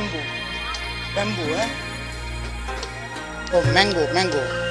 bamboo, bamboo. Eh? Oh, mango, mango.